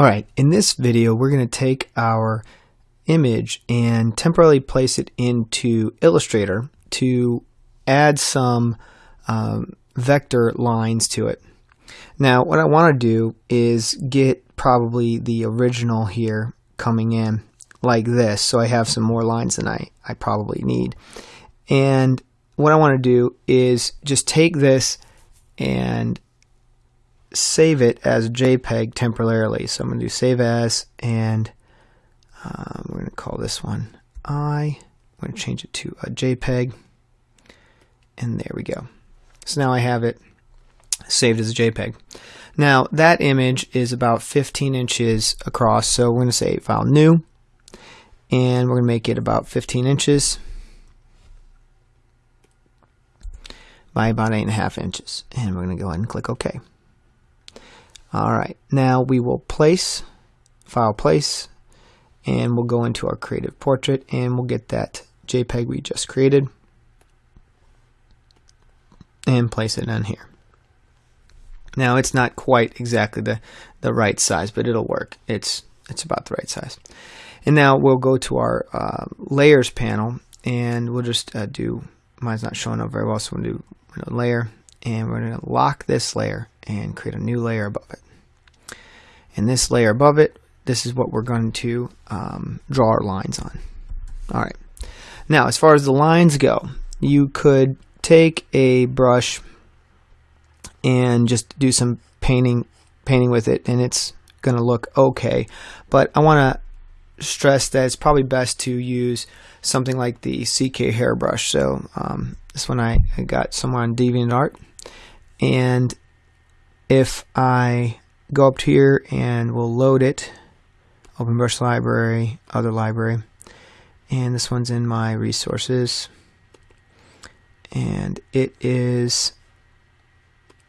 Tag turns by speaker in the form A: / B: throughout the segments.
A: Alright, in this video we're going to take our image and temporarily place it into Illustrator to add some um, vector lines to it. Now what I want to do is get probably the original here coming in like this so I have some more lines than I, I probably need. And what I want to do is just take this and save it as JPEG temporarily. So I'm going to do save as, and um, we're going to call this one I. I'm going to change it to a JPEG, and there we go. So now I have it saved as a JPEG. Now that image is about 15 inches across, so we're going to say File New, and we're going to make it about 15 inches by about 8.5 inches. And we're going to go ahead and click OK. Alright, now we will place, file place, and we'll go into our creative portrait and we'll get that JPEG we just created and place it on here. Now it's not quite exactly the, the right size, but it'll work. It's, it's about the right size. And now we'll go to our uh, layers panel and we'll just uh, do, mine's not showing up very well, so we'll do layer and we're going to lock this layer and create a new layer above it. And this layer above it, this is what we're going to um, draw our lines on. All right. Now, as far as the lines go, you could take a brush and just do some painting painting with it and it's going to look okay. But I want to stress that it's probably best to use something like the CK hairbrush. So um, this one I, I got somewhere on DeviantArt and if I go up here and we'll load it. Open brush library other library. And this one's in my resources. And it is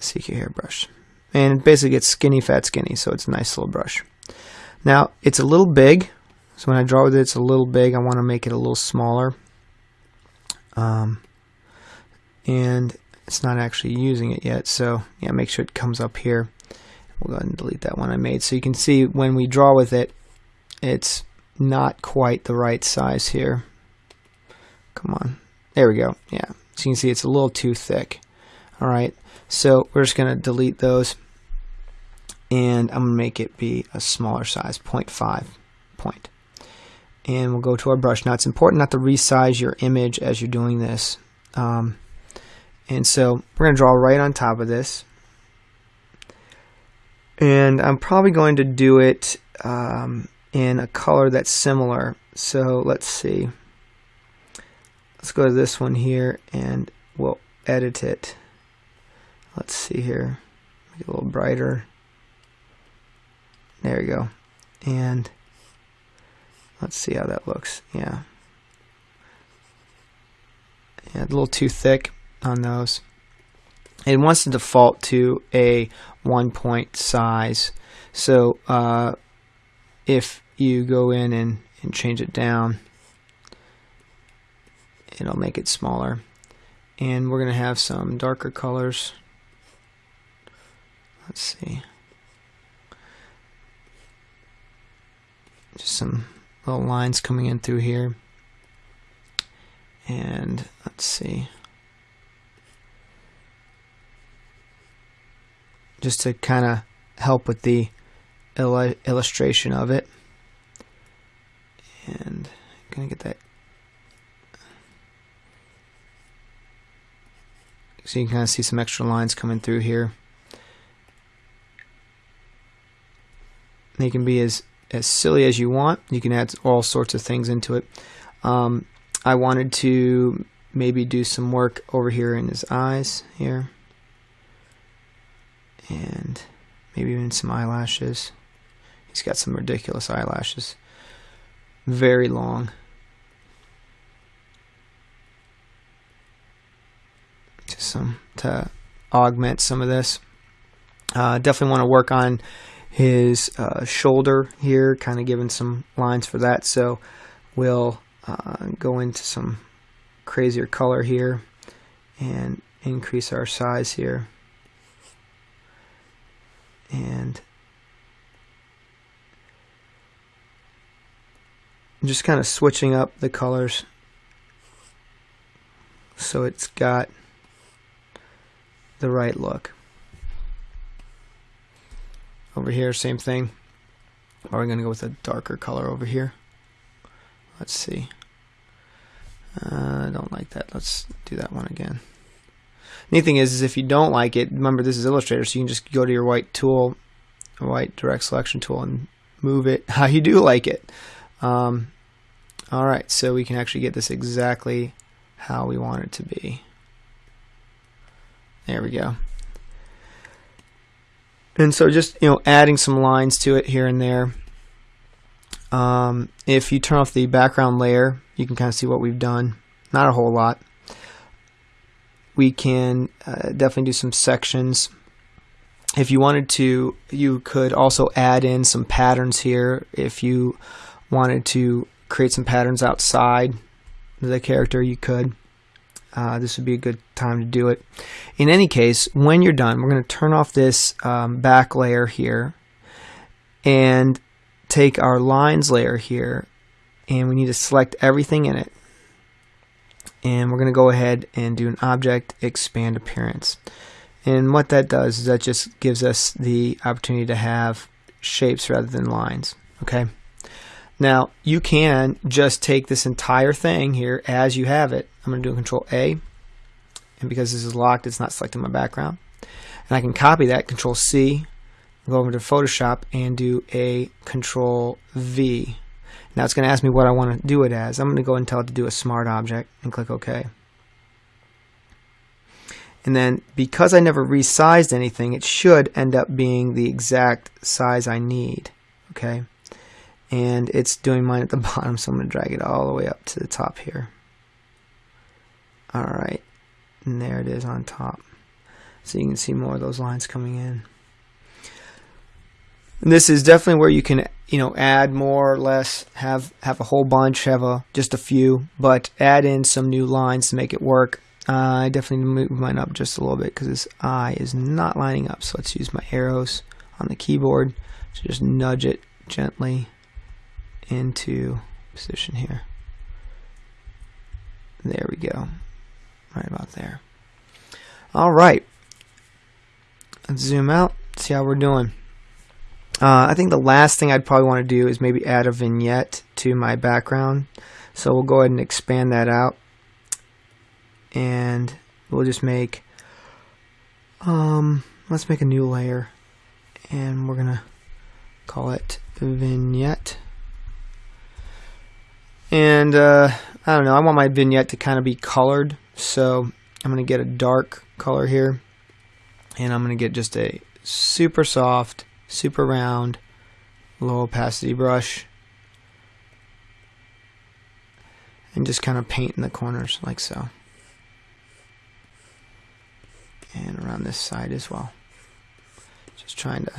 A: CK hairbrush and it basically gets skinny fat skinny so it's a nice little brush. Now it's a little big. So when I draw with it it's a little big. I want to make it a little smaller. Um, and it's not actually using it yet so yeah make sure it comes up here. We'll go ahead and delete that one I made. So you can see when we draw with it it's not quite the right size here. Come on. There we go. Yeah. So you can see it's a little too thick. Alright so we're just gonna delete those and I'm gonna make it be a smaller size 0.5 point. And we'll go to our brush. Now it's important not to resize your image as you're doing this. Um, and so we're going to draw right on top of this. And I'm probably going to do it um, in a color that's similar. So let's see. Let's go to this one here and we'll edit it. Let's see here. Make it a little brighter. There we go. And let's see how that looks. Yeah. Yeah, a little too thick on those. It wants to default to a one point size. So uh, if you go in and, and change it down, it'll make it smaller. And we're going to have some darker colors. Let's see. Just some little lines coming in through here. And let's see. Just to kind of help with the il illustration of it. And I'm going to get that. So you can kind of see some extra lines coming through here. They can be as, as silly as you want. You can add all sorts of things into it. Um, I wanted to maybe do some work over here in his eyes here and maybe even some eyelashes. He's got some ridiculous eyelashes. Very long. Just some to augment some of this. Uh, definitely want to work on his uh, shoulder here, kind of giving some lines for that. So we'll uh, go into some crazier color here and increase our size here and just kind of switching up the colors so it's got the right look. Over here, same thing. Or we're going to go with a darker color over here. Let's see. Uh, I don't like that. Let's do that one again. Neat thing is, is if you don't like it, remember this is Illustrator, so you can just go to your white tool, white direct selection tool, and move it how you do like it. Um, all right, so we can actually get this exactly how we want it to be. There we go. And so just, you know, adding some lines to it here and there. Um, if you turn off the background layer, you can kind of see what we've done. Not a whole lot. We can uh, definitely do some sections. If you wanted to, you could also add in some patterns here. If you wanted to create some patterns outside the character, you could. Uh, this would be a good time to do it. In any case, when you're done, we're going to turn off this um, back layer here and take our lines layer here and we need to select everything in it. And we're going to go ahead and do an object expand appearance. And what that does is that just gives us the opportunity to have shapes rather than lines. Okay. Now you can just take this entire thing here as you have it. I'm going to do control A and because this is locked it's not selecting my background. And I can copy that control C go over to Photoshop and do a control V. Now it's going to ask me what I want to do it as. I'm going to go and tell it to do a smart object and click OK. And then because I never resized anything, it should end up being the exact size I need. Okay and it's doing mine at the bottom so I'm going to drag it all the way up to the top here alright and there it is on top so you can see more of those lines coming in and this is definitely where you can you know add more or less have have a whole bunch have a just a few but add in some new lines to make it work uh, I definitely move mine up just a little bit because this eye is not lining up so let's use my arrows on the keyboard to just nudge it gently into position here. There we go. Right about there. All right. Let's zoom out, see how we're doing. Uh, I think the last thing I'd probably want to do is maybe add a vignette to my background. So we'll go ahead and expand that out. And we'll just make, um, let's make a new layer. And we're going to call it vignette. And uh, I don't know, I want my vignette to kind of be colored. So I'm going to get a dark color here. And I'm going to get just a super soft, super round, low opacity brush. And just kind of paint in the corners like so. And around this side as well. Just trying to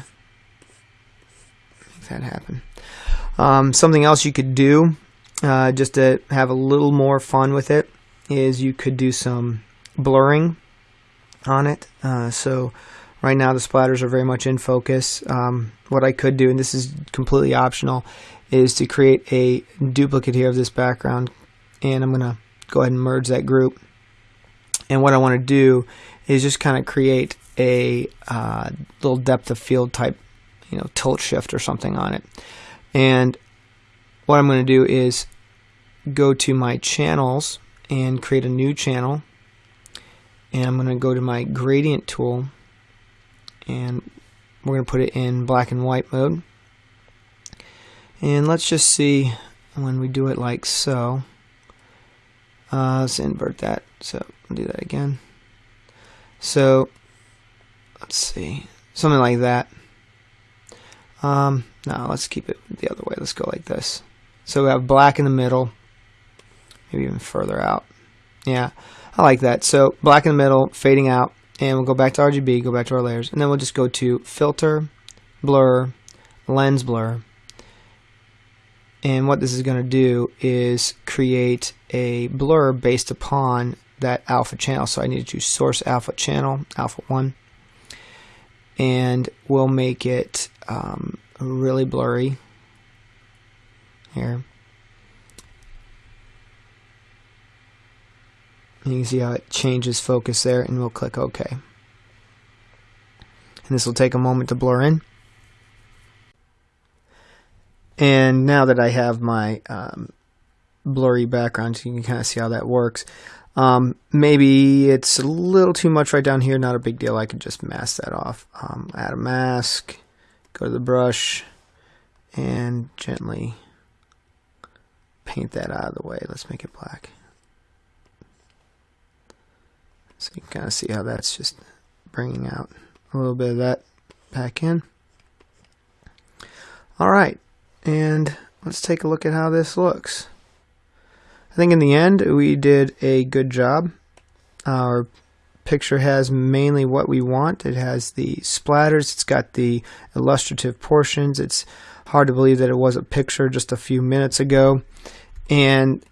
A: make that happen. Um, something else you could do uh, just to have a little more fun with it, is you could do some blurring on it. Uh, so right now the splatters are very much in focus. Um, what I could do, and this is completely optional, is to create a duplicate here of this background. And I'm going to go ahead and merge that group. And what I want to do is just kind of create a uh, little depth of field type, you know, tilt shift or something on it. And what I'm going to do is go to my channels and create a new channel and I'm going to go to my gradient tool and we're going to put it in black and white mode. And let's just see when we do it like so. Uh, let's invert that. So do that again. So let's see. Something like that. Um, now let's keep it the other way. Let's go like this. So we have black in the middle, maybe even further out. Yeah, I like that. So black in the middle, fading out, and we'll go back to RGB, go back to our layers, and then we'll just go to Filter, Blur, Lens Blur. And what this is going to do is create a blur based upon that alpha channel. So I need to source alpha channel, alpha 1. And we'll make it um, really blurry here. And you can see how it changes focus there, and we'll click OK. And this will take a moment to blur in. And now that I have my um, blurry background, you can kind of see how that works. Um, maybe it's a little too much right down here, not a big deal. I can just mask that off. Um, add a mask, go to the brush, and gently paint that out of the way. Let's make it black. So you can kind of see how that's just bringing out a little bit of that back in. All right, and let's take a look at how this looks. I think in the end we did a good job. Our picture has mainly what we want. It has the splatters, it's got the illustrative portions. It's hard to believe that it was a picture just a few minutes ago. And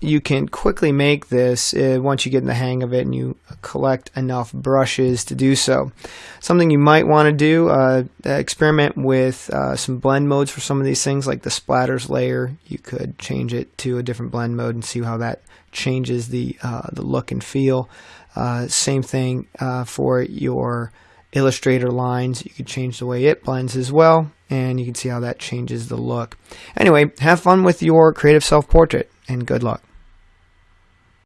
A: you can quickly make this uh, once you get in the hang of it and you collect enough brushes to do so. Something you might want to do, uh, experiment with uh, some blend modes for some of these things like the splatters layer. You could change it to a different blend mode and see how that changes the, uh, the look and feel. Uh, same thing uh, for your Illustrator lines. You could change the way it blends as well and you can see how that changes the look. Anyway, have fun with your creative self-portrait and good luck.